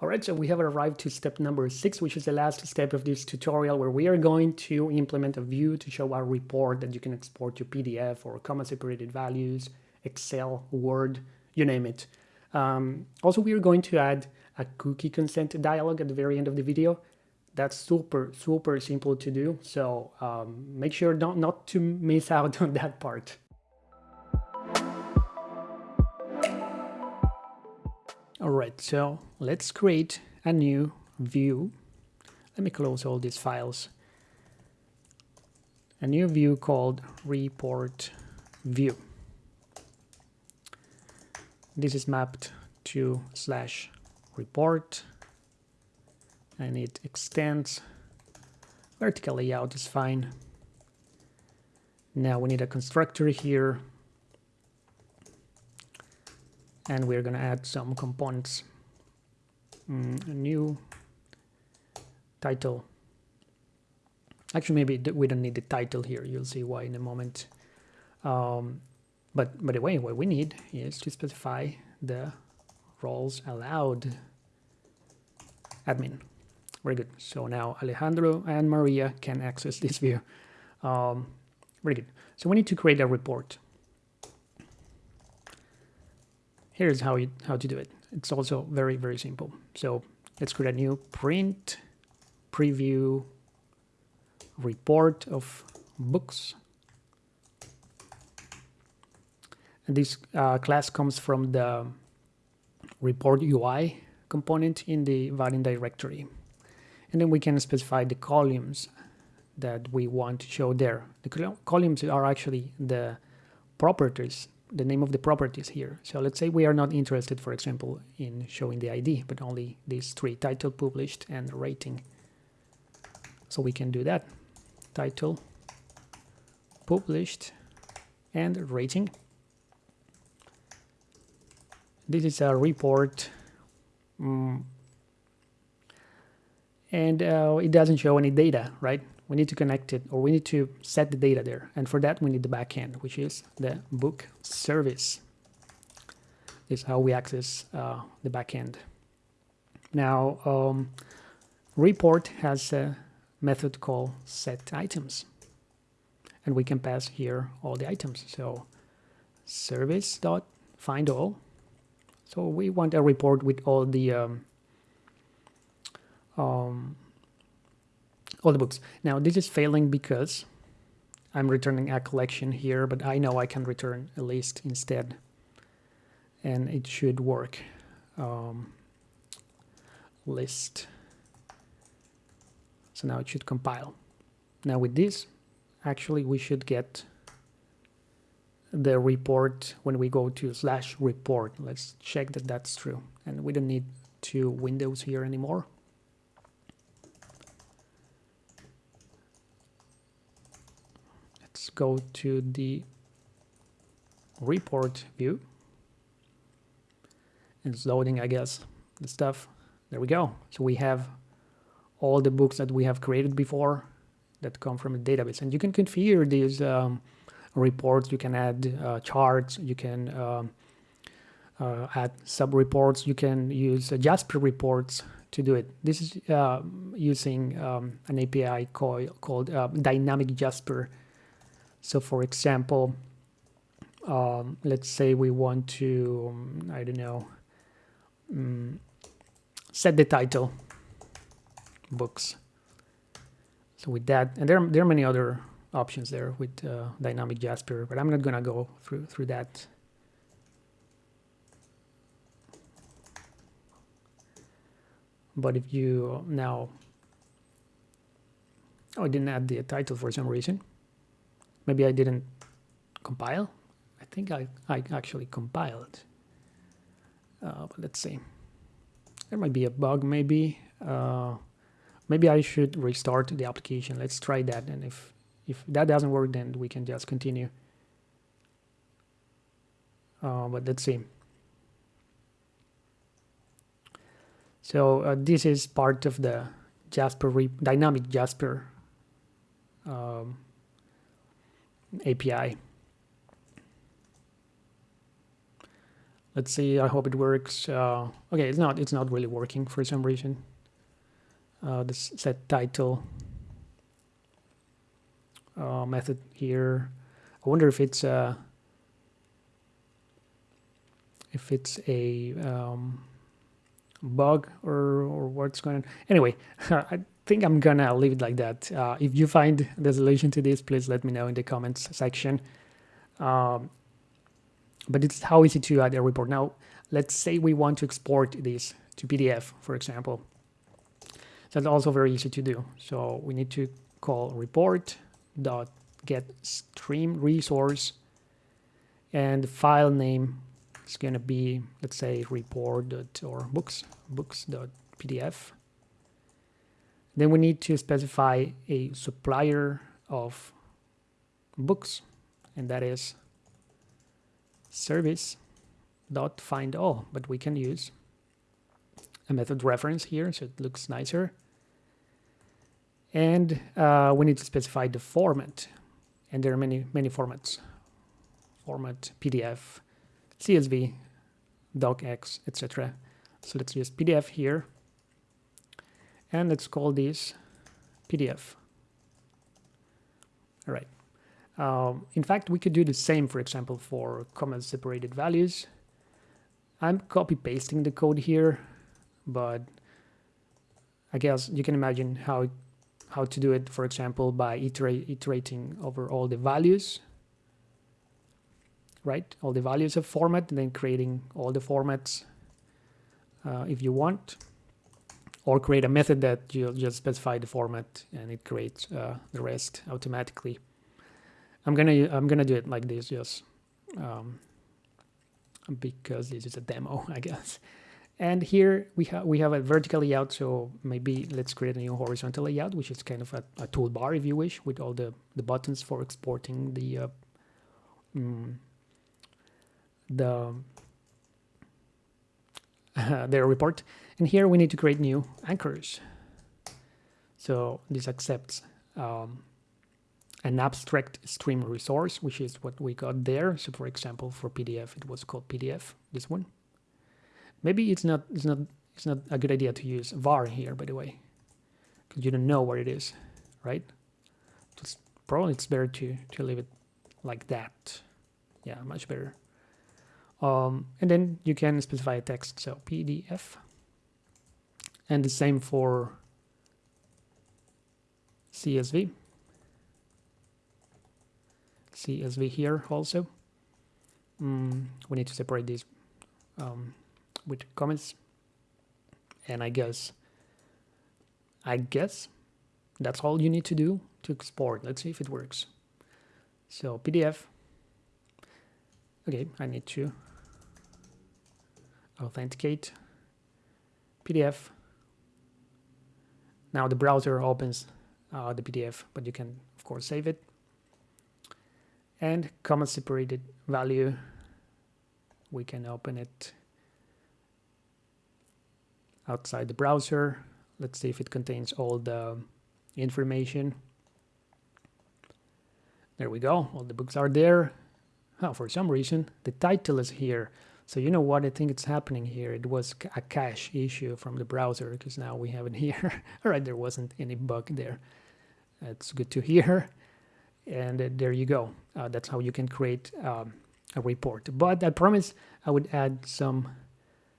Alright, so we have arrived to step number six, which is the last step of this tutorial where we are going to implement a view to show our report that you can export to PDF or comma separated values, Excel, Word, you name it. Um, also, we are going to add a cookie consent dialog at the very end of the video. That's super, super simple to do. So um, make sure don't, not to miss out on that part. All right, so let's create a new view. Let me close all these files. A new view called report view. This is mapped to slash report and it extends. Vertical layout is fine. Now we need a constructor here and we're going to add some components. Mm, a new title. Actually maybe we don't need the title here you'll see why in a moment. Um, but by the way what we need is to specify the roles allowed. Admin. Very good. So now Alejandro and Maria can access this view. Um, very good. So we need to create a report here's how you how to do it. It's also very very simple. So let's create a new print preview report of books. And this uh, class comes from the report UI component in the Vaadin directory. And then we can specify the columns that we want to show there. The columns are actually the properties the name of the properties here. So let's say we are not interested, for example, in showing the ID, but only these three, title, published, and rating. So we can do that. Title, published, and rating. This is a report. Um, and uh, it doesn't show any data, right? We need to connect it or we need to set the data there. And for that, we need the backend, which is the book service. This is how we access uh, the backend. Now, um, report has a method called set items. And we can pass here all the items. So service dot find all. So we want a report with all the um, um, all the books. Now this is failing because I'm returning a collection here, but I know I can return a list instead. And it should work. Um, list. So now it should compile. Now with this, actually we should get the report when we go to slash report. Let's check that that's true. And we don't need two windows here anymore. Go to the report view. It's loading, I guess, the stuff. There we go. So we have all the books that we have created before that come from a database. And you can configure these um, reports. You can add uh, charts. You can um, uh, add sub-reports. You can use uh, Jasper reports to do it. This is uh, using um, an API call, called uh, Dynamic Jasper so for example, um, let's say we want to, um, I don't know, um, set the title, books. So with that, and there, there are many other options there with uh, dynamic Jasper, but I'm not gonna go through through that. But if you now, oh, I didn't add the title for some reason. Maybe I didn't compile. I think I, I actually compiled. Uh, but let's see. There might be a bug maybe. Uh, maybe I should restart the application. Let's try that. And if, if that doesn't work, then we can just continue. Uh, but let's see. So uh, this is part of the Jasper dynamic Jasper um, API. let's see i hope it works uh, okay it's not it's not really working for some reason uh, this set title uh, method here i wonder if it's a, if it's a um, bug or, or what's going on. Anyway, think I'm gonna leave it like that. Uh, if you find the solution to this, please let me know in the comments section. Um, but it's how easy to add a report. Now, let's say we want to export this to PDF, for example. That's also very easy to do. So we need to call report dot get stream resource and the file name it's going to be, let's say, report dot or books, books.pdf. Then we need to specify a supplier of books, and that is service dot find all, but we can use a method reference here, so it looks nicer. And uh, we need to specify the format, and there are many, many formats. Format, PDF, CSV, docx, etc. So let's use PDF here. And let's call this PDF. All right. Um, in fact, we could do the same, for example, for comma separated values. I'm copy pasting the code here, but I guess you can imagine how how to do it, for example, by iterate, iterating over all the values right? All the values of format, and then creating all the formats uh, if you want, or create a method that you'll just specify the format and it creates uh, the rest automatically. I'm gonna I'm gonna do it like this, just um, because this is a demo, I guess. And here we have we have a vertical layout, so maybe let's create a new horizontal layout, which is kind of a, a toolbar, if you wish, with all the the buttons for exporting the uh, mm, the uh, their report. And here we need to create new anchors. So this accepts um, an abstract stream resource, which is what we got there. So for example, for PDF, it was called PDF, this one. Maybe it's not, it's not, it's not a good idea to use var here, by the way, because you don't know where it is, right? Just probably it's better to, to leave it like that. Yeah, much better. Um, and then you can specify a text, so PDF. And the same for CSV. CSV here also. Mm, we need to separate these um, with comments. And I guess, I guess that's all you need to do to export. Let's see if it works. So PDF. Okay, I need to authenticate PDF. Now the browser opens uh, the PDF, but you can of course save it. And comma separated value, we can open it outside the browser. Let's see if it contains all the information. There we go, all the books are there. Oh, for some reason, the title is here. So you know what I think it's happening here? It was a cache issue from the browser because now we have it here. All right, there wasn't any bug there. That's good to hear. And uh, there you go. Uh, that's how you can create um, a report. But I promise I would add some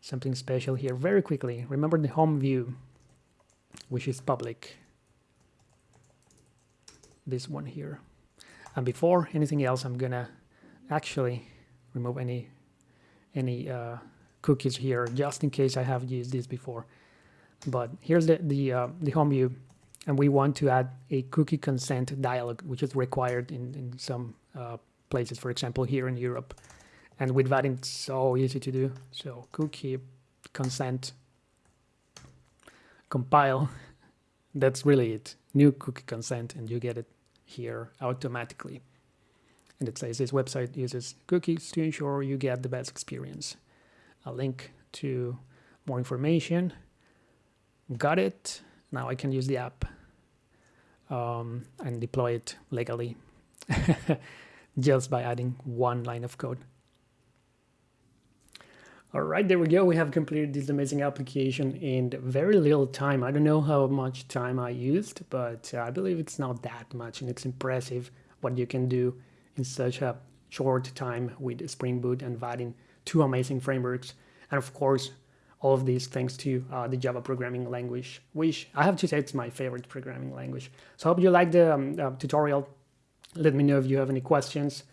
something special here very quickly. Remember the home view, which is public. This one here. And before anything else, I'm gonna actually remove any any uh, cookies here just in case I have used this before. But here's the, the, uh, the home view and we want to add a cookie consent dialog, which is required in, in some uh, places, for example, here in Europe. And with that, it's so easy to do. So cookie consent compile, that's really it. New cookie consent, and you get it here automatically and it says this website uses cookies to ensure you get the best experience. A link to more information. Got it. Now I can use the app um, and deploy it legally just by adding one line of code. All right, there we go. We have completed this amazing application in very little time. I don't know how much time I used, but I believe it's not that much and it's impressive what you can do in such a short time with Spring Boot and Vaadin, two amazing frameworks. And of course, all of these thanks to uh, the Java programming language, which I have to say it's my favorite programming language. So I hope you liked the um, uh, tutorial. Let me know if you have any questions.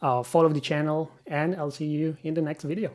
Uh, follow the channel and I'll see you in the next video.